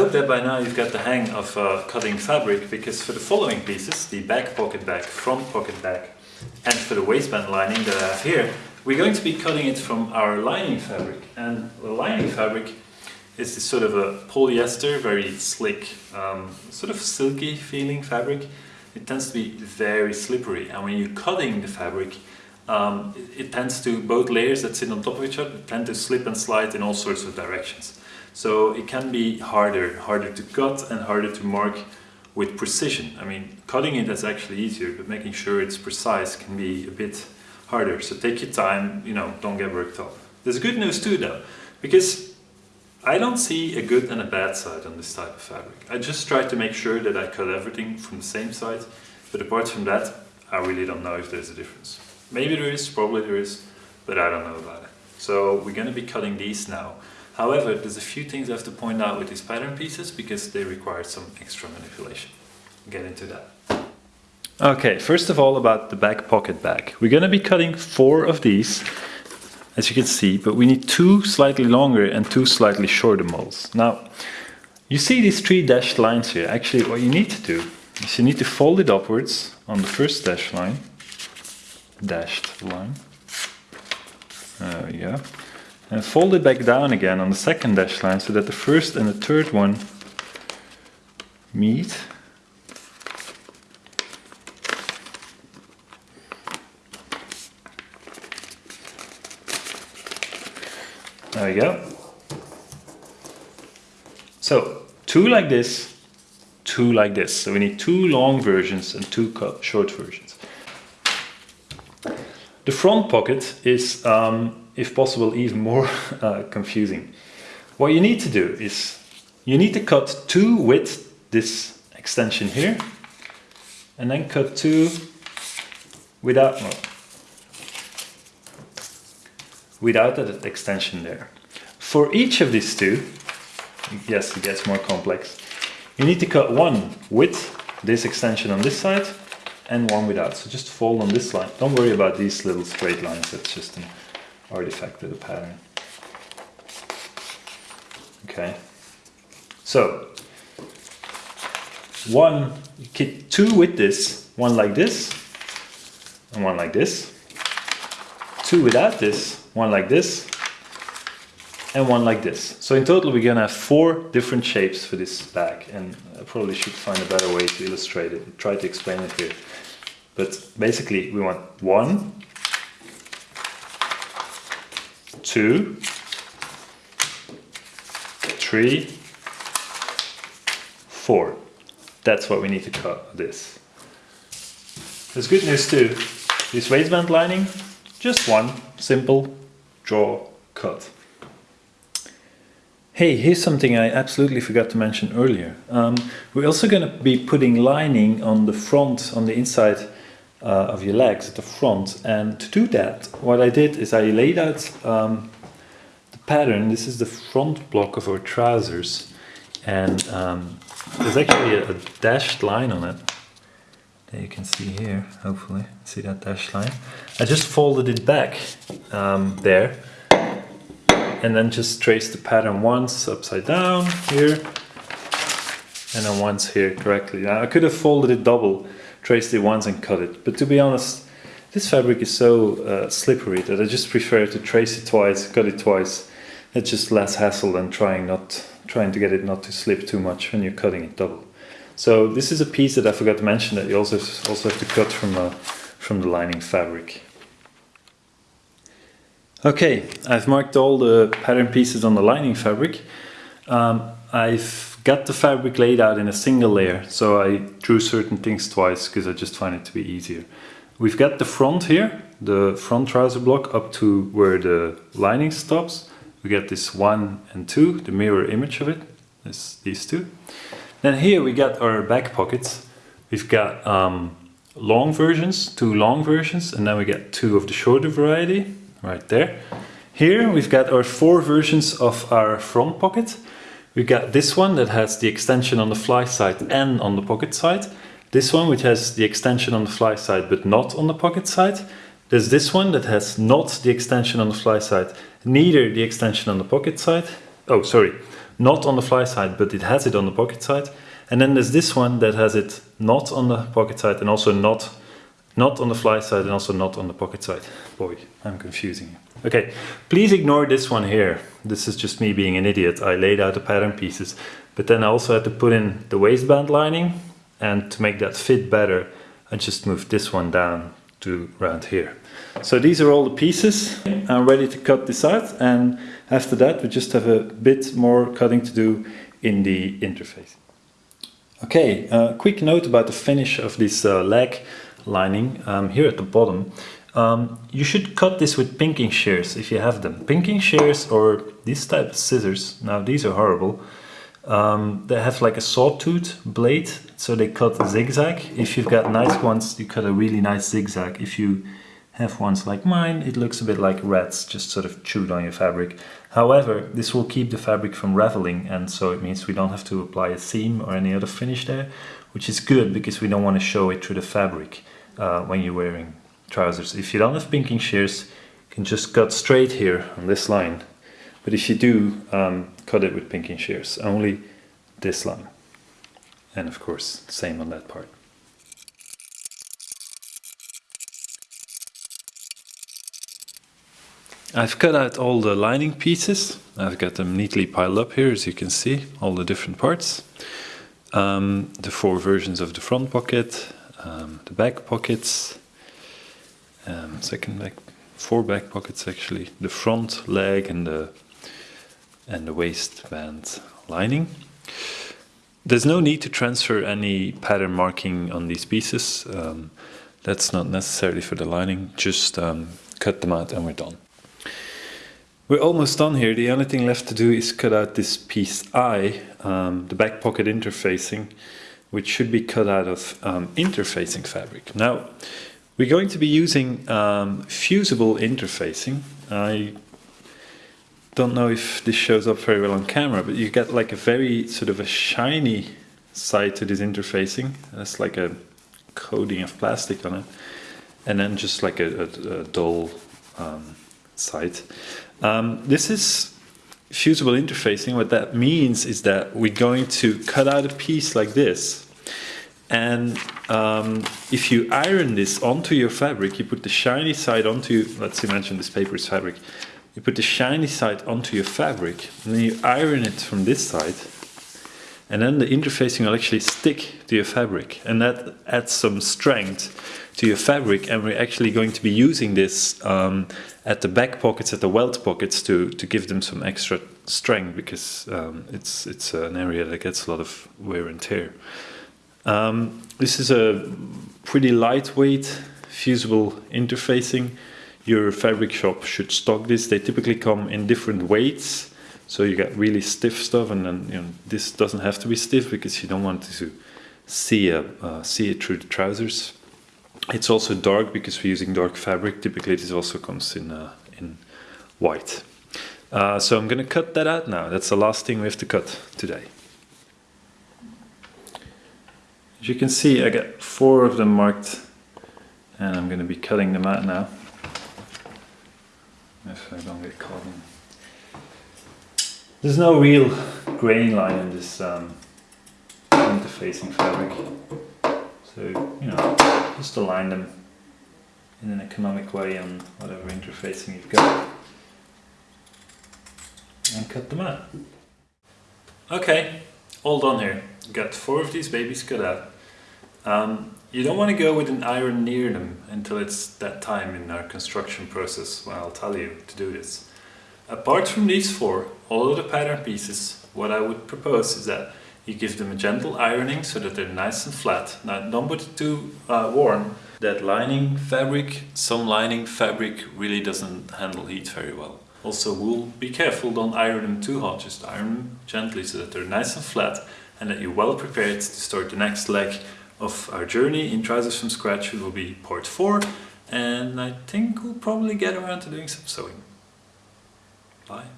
hope that by now you've got the hang of uh, cutting fabric because for the following pieces, the back pocket bag, front pocket bag and for the waistband lining that I have here, we're going to be cutting it from our lining fabric. And the lining fabric is this sort of a polyester, very slick, um, sort of silky feeling fabric. It tends to be very slippery and when you're cutting the fabric, um, it, it, tends to, both layers that sit on top of each other tend to slip and slide in all sorts of directions. So it can be harder, harder to cut and harder to mark with precision. I mean, cutting it is actually easier, but making sure it's precise can be a bit harder. So take your time, you know, don't get worked up. There's good news too though, because I don't see a good and a bad side on this type of fabric. I just try to make sure that I cut everything from the same side, but apart from that, I really don't know if there's a difference. Maybe there is, probably there is, but I don't know about it. So we're going to be cutting these now. However, there's a few things I have to point out with these pattern pieces because they require some extra manipulation. Get into that. Okay, first of all about the back pocket bag. We're going to be cutting four of these, as you can see, but we need two slightly longer and two slightly shorter molds. Now, you see these three dashed lines here. Actually, what you need to do is you need to fold it upwards on the first dashed line, dashed line. We go and fold it back down again on the second dash line so that the first and the third one meet. There we go. So two like this, two like this. So we need two long versions and two short versions. The front pocket is um, if possible, even more uh, confusing. What you need to do is you need to cut two with this extension here and then cut two without without that extension there. For each of these two, yes, it gets more complex. You need to cut one with this extension on this side and one without. So just fold on this line. Don't worry about these little straight lines. That's just an artifact of the pattern. Okay, so one, two with this, one like this, and one like this. Two without this, one like this, and one like this. So in total we're gonna have four different shapes for this bag and I probably should find a better way to illustrate it, try to explain it here. But basically we want one, two, three, four. That's what we need to cut this. There's good news too. This waistband lining, just one simple draw cut. Hey, here's something I absolutely forgot to mention earlier. Um, we're also going to be putting lining on the front, on the inside uh, of your legs at the front. And to do that what I did is I laid out um, the pattern. This is the front block of our trousers. And um, there's actually a, a, dashed line on it. That you can see here hopefully. See that dashed line? I just folded it back um, there. And then just traced the pattern once upside down here and then once here correctly. Now I could have folded it double traced it once and cut it. But to be honest, this fabric is so uh, slippery that I just prefer to trace it twice, cut it twice. It's just less hassle than trying not trying to get it not to slip too much when you're cutting it double. So this is a piece that I forgot to mention that you also also have to cut from uh, from the lining fabric. Okay, I've marked all the pattern pieces on the lining fabric. Um, I've got the fabric laid out in a single layer. So I drew certain things twice because I just find it to be easier. We've got the front here, the front trouser block up to where the lining stops. We get this one and two, the mirror image of it, is these two. Then here we got our back pockets. We've got um, long versions, two long versions, and then we get two of the shorter variety, right there. Here we've got our four versions of our front pocket. We got this one that has the extension on the fly side and on the pocket side. This one which has the extension on the fly side but not on the pocket side. There's this one that has not the extension on the fly side, neither the extension on the pocket side. Oh, sorry, not on the fly side, but it has it on the pocket side. And then there's this one that has it not on the pocket side and also not not on the fly side and also not on the pocket side. Boy, I'm confusing you. Okay, please ignore this one here. This is just me being an idiot. I laid out the pattern pieces, but then I also had to put in the waistband lining and to make that fit better, I just moved this one down to around here. So these are all the pieces. I'm ready to cut this out and after that we just have a bit more cutting to do in the interface. Okay, uh, quick note about the finish of this uh, leg lining um, here at the bottom. Um, you should cut this with pinking shears if you have them. Pinking shears or these type of scissors, now these are horrible, um, they have like a sawtooth blade, so they cut zigzag. If you've got nice ones, you cut a really nice zigzag. If you have ones like mine, it looks a bit like rats just sort of chewed on your fabric. However, this will keep the fabric from raveling and so it means we don't have to apply a seam or any other finish there, which is good because we don't want to show it through the fabric uh, when you're wearing trousers. If you don't have pinking shears, you can just cut straight here on this line. But if you do, um, cut it with pinking shears, only this line. And of course, same on that part. I've cut out all the lining pieces. I've got them neatly piled up here, as you can see, all the different parts. Um, the four versions of the front pocket, um, the back pockets, um, second back, four back pockets actually, the front leg and the and the waistband lining. There's no need to transfer any pattern marking on these pieces. Um, that's not necessarily for the lining, just um, cut them out and we're done. We're almost done here. The only thing left to do is cut out this piece I, um, the back pocket interfacing, which should be cut out of um, interfacing fabric. Now, we're going to be using um, fusible interfacing. I don't know if this shows up very well on camera, but you get like a very sort of a shiny side to this interfacing. That's like a coating of plastic on it. And then just like a, a, a dull um, side. Um, this is fusible interfacing. What that means is that we're going to cut out a piece like this. And um, if you iron this onto your fabric, you put the shiny side onto, let's imagine this paper is fabric, you put the shiny side onto your fabric, and then you iron it from this side, and then the interfacing will actually stick to your fabric, and that adds some strength to your fabric, and we're actually going to be using this um, at the back pockets, at the welt pockets, to, to give them some extra strength, because um, it's, it's an area that gets a lot of wear and tear. Um, this is a pretty lightweight fusible interfacing your fabric shop should stock this. They typically come in different weights. So you get really stiff stuff and then you know, this doesn't have to be stiff because you don't want to see, a, uh, see it through the trousers. It's also dark because we're using dark fabric. Typically this also comes in, uh, in white. Uh, so I'm going to cut that out now. That's the last thing we have to cut today. As you can see I got four of them marked and I'm going to be cutting them out now if I don't get caught in. There's no real grain line in this um, interfacing fabric. So, you know, just align them in an economic way on whatever interfacing you've got. And cut them out. Okay, all done here. Got four of these babies cut out. Um, you don't want to go with an iron near them until it's that time in our construction process when I'll tell you to do this. Apart from these four, all of the pattern pieces, what I would propose is that you give them a gentle ironing so that they're nice and flat. Now don't put it too uh, warm. That lining fabric, some lining fabric really doesn't handle heat very well. Also wool, be careful, don't iron them too hot, just iron them gently so that they're nice and flat and that you're well prepared to start the next leg of our journey in Trousers from Scratch will be part 4 and I think we'll probably get around to doing some sewing. Bye.